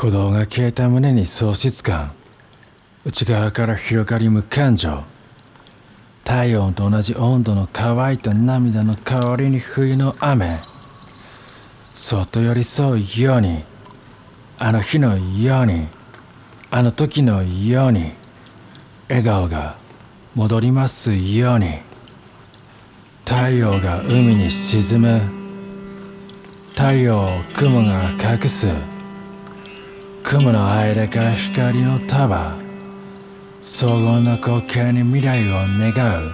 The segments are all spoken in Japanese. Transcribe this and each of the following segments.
鼓動が消えた胸に喪失感。内側から広がり無感情。体温と同じ温度の乾いた涙の代わりに冬の雨。そっと寄り添うように。あの日のように。あの時のように。笑顔が戻りますように。太陽が海に沈む。太陽を雲が隠す。雲の間から光の束。荘厳な光景に未来を願う。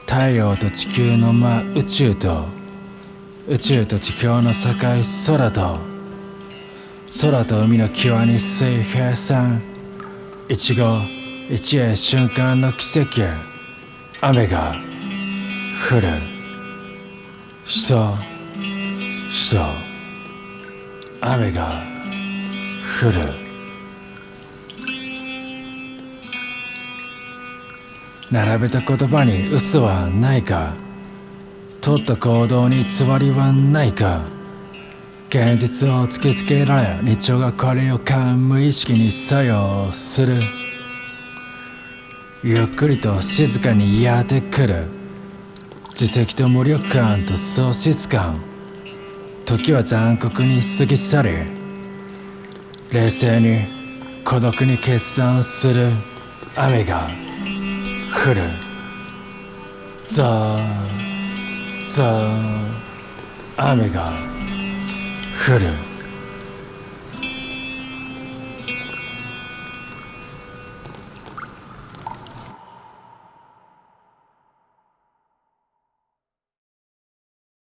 太陽と地球の間宇宙と宇宙と地表の境空と。空と海の際に水平線。一期一会瞬間の奇跡雨が降る。しとしと雨が降る。並べた言葉に嘘はないか。取った行動に偽りはないか。現実を突きつけられ日常がこれを感無意識に作用する。ゆっくりと静かにやってくる。自責と無力感と喪失感。時は残酷に過ぎ去り冷静に孤独に決断する。雨が降る。ザーザー雨が降る。